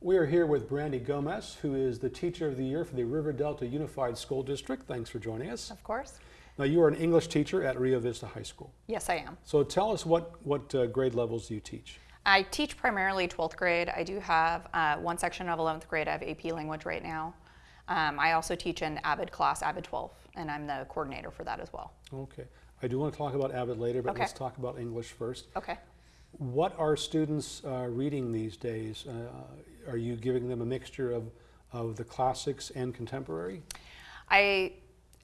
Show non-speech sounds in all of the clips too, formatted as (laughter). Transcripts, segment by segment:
We are here with Brandy Gomez, who is the Teacher of the Year for the River Delta Unified School District. Thanks for joining us. Of course. Now, you are an English teacher at Rio Vista High School. Yes, I am. So tell us what, what uh, grade levels do you teach? I teach primarily 12th grade. I do have uh, one section of 11th grade. I have AP language right now. Um, I also teach an AVID class, AVID 12, and I'm the coordinator for that as well. Okay. I do want to talk about AVID later, but Okay. let's talk about English first. Okay. What are students uh, reading these days? Uh, are you giving them a mixture of, of the classics and contemporary? I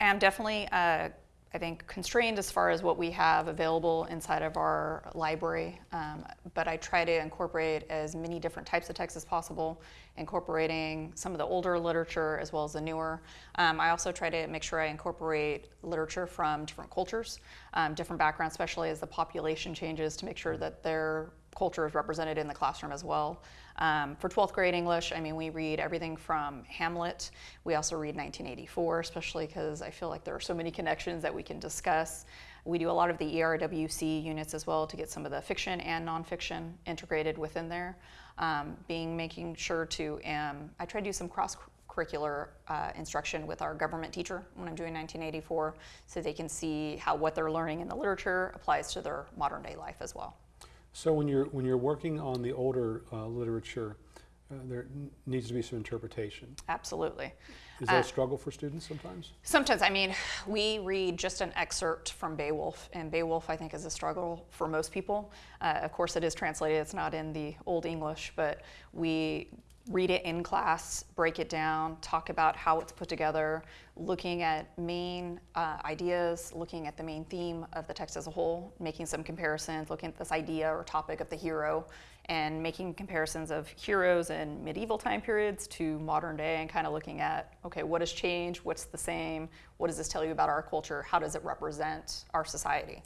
am definitely, uh, I think, constrained as far as what we have available inside of our library, um, but I try to incorporate as many different types of texts as possible, incorporating some of the older literature as well as the newer. Um, I also try to make sure I incorporate literature from different cultures, um, different backgrounds, especially as the population changes, to make sure that their culture is represented in the classroom as well. Um, for 12th grade English, I mean, we read everything from Hamlet. We also read 1984, especially because I feel like there are so many (laughs) connections that we can discuss. We do a lot of the ERWC units as well to get some of the fiction and nonfiction integrated within there. Um, being making sure to, um, I try to do some cross curricular uh, instruction with our government teacher when I'm doing 1984 so they can see how what they're learning in the literature applies to their modern day life as well. So when you're, when you're working on the older uh, literature, uh, there needs to be some interpretation. Absolutely. Is that Uh, a struggle for students sometimes? Sometimes, I mean, we read just an excerpt from Beowulf, and Beowulf, I think, is a struggle for most people. Uh, of course, it is translated, it's not in the Old English, but we read it in class, break it down, talk about how it's put together, looking at main uh, ideas, looking at the main theme of the text as a whole, making some comparisons, looking at this idea or topic of the hero, and making comparisons of heroes in medieval time periods to modern day and kind of looking at, okay, what has changed? What's the same? What does this tell you about our culture? How does it represent our society?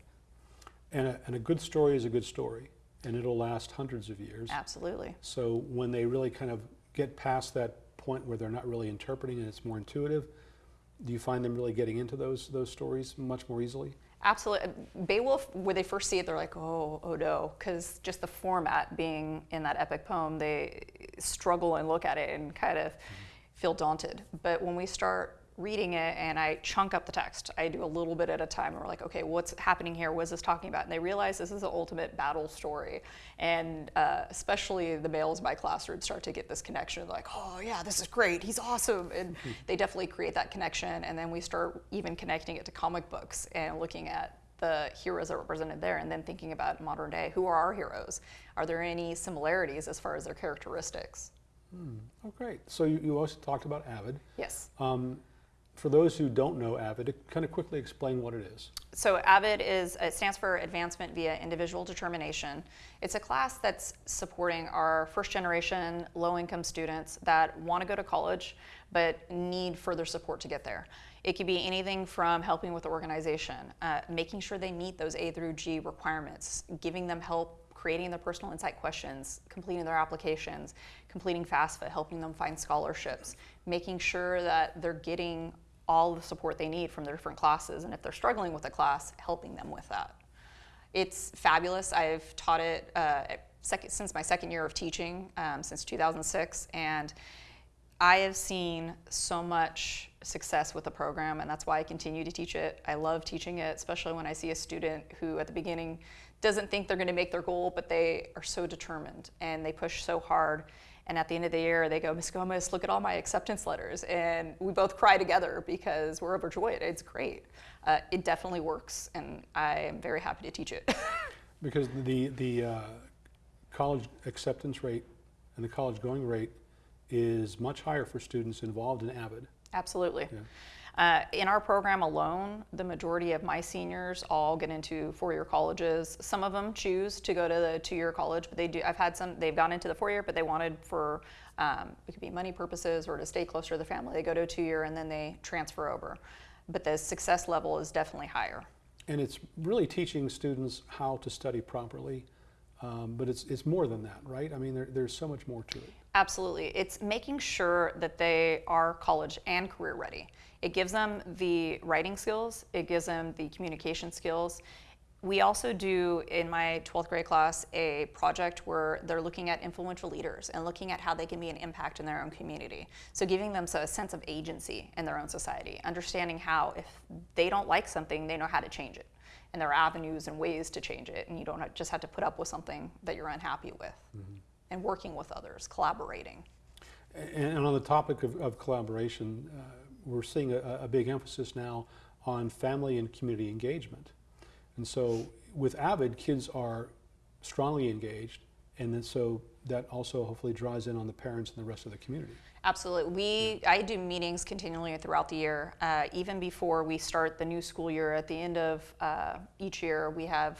And a, and a good story is a good story, and it'll last hundreds of years. Absolutely. So when they really kind of get past that point where they're not really interpreting and it's more intuitive, do you find them really getting into those those stories much more easily? Absolutely. Beowulf, when they first see it, they're like, oh, oh no, because just the format being in that epic poem, they struggle and look at it and kind of mm-hmm. feel daunted. But when we start reading it and I chunk up the text, I do a little bit at a time, and we're like, okay, what's happening here? What is this talking about? And they realize this is the ultimate battle story. And uh, especially the males in my class would start to get this connection, They're like, oh yeah, this is great, he's awesome. And they definitely create that connection. And then we start even connecting it to comic books and looking at the heroes that are represented there and then thinking about modern day who are our heroes are there any similarities as far as their characteristics Oh, great. So you, you also talked about AVID. yes Um, for those who don't know AVID, kind of quickly explain what it is. so avid is it stands for advancement via individual determination it's a class that's supporting our first generation low income students that want to go to college but need further support to get there it could be anything from helping with the organization uh, making sure they meet those a through g requirements giving them help creating their personal insight questions, completing their applications, completing FAFSA, helping them find scholarships, making sure that they're getting all the support they need from their different classes, and if they're struggling with a class, helping them with that. It's fabulous. I've taught it uh, since my second year of teaching, um, since 2006, and I have seen so much success with the program, and that's why I continue to teach it. I love teaching it, especially when I see a student who, at the beginning, doesn't think they're going to make their goal, but they are so determined and they push so hard. And at the end of the year, they go, Miss Gomez, look at all my acceptance letters. And we both cry together because we're overjoyed. It's great. Uh, it definitely works, and I am very happy to teach it. (laughs) Because the, the uh, college acceptance rate and the college going rate is much higher for students involved in AVID. Absolutely. Yeah. Uh, in our program alone, the majority of my seniors all get into four-year colleges. Some of them choose to go to the two-year college, but they do. I've had some. They've gone into the four-year, but they wanted for um, it could be money purposes or to stay closer to the family. They go to a two-year and then they transfer over. But the success level is definitely higher. And it's really teaching students how to study properly. Um, but it's, it's more than that, right? I mean, there, there's so much more to it. Absolutely. It's making sure that they are college and career ready. It gives them the writing skills, it gives them the communication skills, we also do in my 12th grade class a project where they're looking at influential leaders and looking at how they can be an impact in their own community. So giving them a sense of agency in their own society, understanding how if they don't like something, they know how to change it. And there are avenues and ways to change it, and you don't have- just have to put up with something that you're unhappy with. And working with others, collaborating. And, and on the topic of, of collaboration, uh, we're seeing a, a big emphasis now on family and community engagement. And so with Avid, kids are strongly engaged, and then so that also hopefully draws in on the parents and the rest of the community. Absolutely. We, I do meetings continually throughout the year. Uh, even before we start the new school year, at the end of uh, each year, we have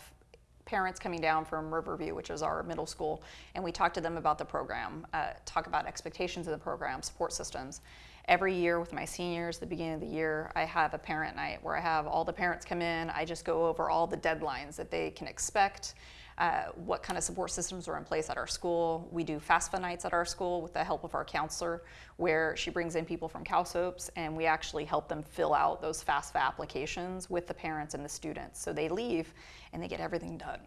parents coming down from Riverview, which is our middle school, and we talk to them about the program, uh, talk about expectations of the program, support systems. Every year with my seniors, the beginning of the year, I have a parent night where I have all the parents come in. I just go over all the deadlines that they can expect, uh, what kind of support systems are in place at our school. We do FAFSA nights at our school with the help of our counselor, where she brings in people from CalSOAPs and we actually help them fill out those FAFSA applications with the parents and the students. So they leave and they get everything done.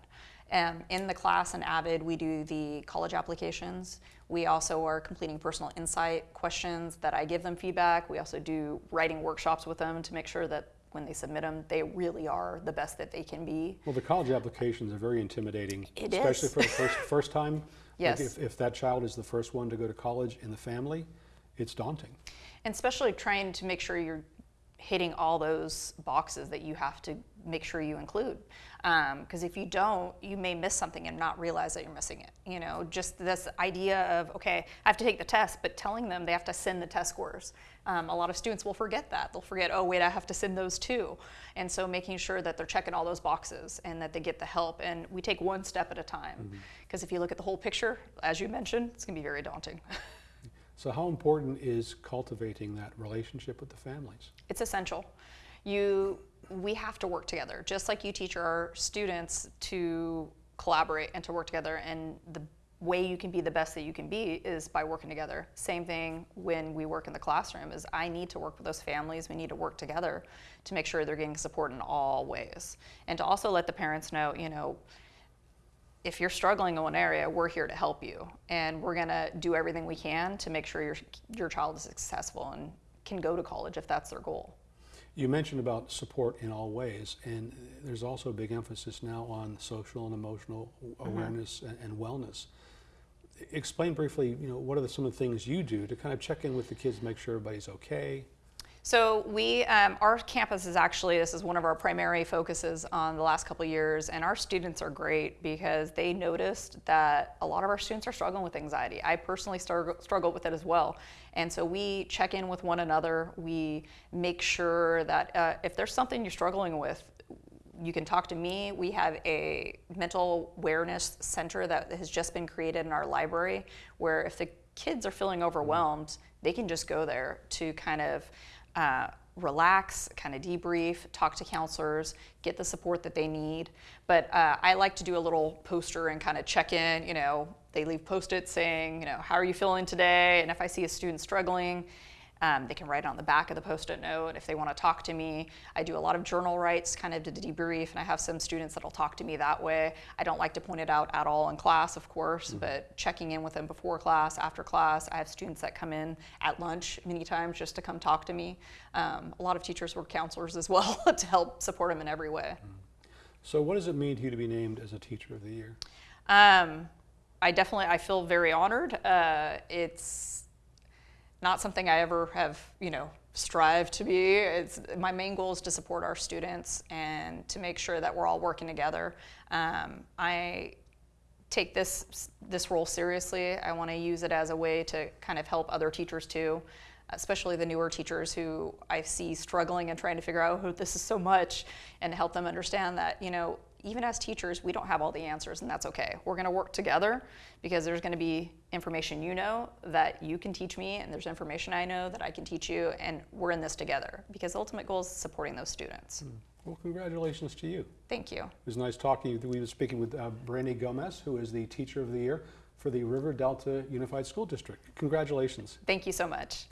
Um, in the class in Avid, we do the college applications. We also are completing personal insight questions that I give them feedback. We also do writing workshops with them to make sure that when they submit them, they really are the best that they can be. Well, the college applications are very intimidating, It especially is. for the first, (laughs) first time. Like Yes. if, if that child is the first one to go to college in the family, it's daunting. And especially trying to make sure you're hitting all those boxes that you have to make sure you include. Because if you don't, you may miss something and not realize that you're missing it. You know, just this idea of, okay, I have to take the test, but telling them they have to send the test scores. Um, a lot of students will forget that. They'll forget, oh, wait, I have to send those too. And so making sure that they're checking all those boxes and that they get the help. And we take one step at a time. Because if you look at the whole picture, as you mentioned, it's going to be very daunting. (laughs) So how important is cultivating that relationship with the families? It's essential. You, we have to work together, just like you teach our students to collaborate and to work together. And the way you can be the best that you can be is by working together. Same thing when we work in the classroom is I need to work with those families. We need to work together to make sure they're getting support in all ways. And to also let the parents know, you know, if you're struggling in one area, we're here to help you, and we're gonna do everything we can to make sure your your child is successful and can go to college if that's their goal. You mentioned about support in all ways, and there's also a big emphasis now on social and emotional mm-hmm. awareness and, and wellness. Explain briefly, you know, what are the, some of the things you do to kind of check in with the kids, make sure everybody's okay? So we, um, our campus is actually, this is one of our primary focuses on the last couple years, and our students are great because they noticed that a lot of our students are struggling with anxiety. I personally struggle, struggle with it as well. And so we check in with one another. We make sure that uh, if there's something you're struggling with, you can talk to me. We have a mental awareness center that has just been created in our library where if the kids are feeling overwhelmed, they can just go there to kind of uh, relax, kind of debrief, talk to counselors, get the support that they need. But uh, I like to do a little poster and kind of check in. You know, they leave post-its saying, you know, how are you feeling today? And if I see a student struggling, um, they can write it on the back of the post-it note if they want to talk to me. I do a lot of journal writes, kind of to debrief, and I have some students that'll talk to me that way. I don't like to point it out at all in class, of course, but checking in with them before class, after class. I have students that come in at lunch many times just to come talk to me. Um, a lot of teachers were counselors as (laughs) well (laughs) to help support them in every way. So what does it mean to you to be named as a Teacher of the Year? Um, I definitely I feel very honored. Uh, it's not something I ever have you know strived to be. It's my main goal is to support our students and to make sure that we're all working together. Um, I take this this role seriously. I want to use it as a way to kind of help other teachers too, especially the newer teachers who I see struggling and trying to figure out oh this is so much, and help them understand that you know even as teachers we don't have all the answers and that's okay. We're going to work together because there's going to be information you know that you can teach me and there's information I know that I can teach you and we're in this together because the ultimate goal is supporting those students. Well, congratulations to you. Thank you. It was nice talking to you. We were speaking with uh, Brandy Gomez, who is the Teacher of the Year for the River Delta Unified School District. Congratulations. Thank you so much.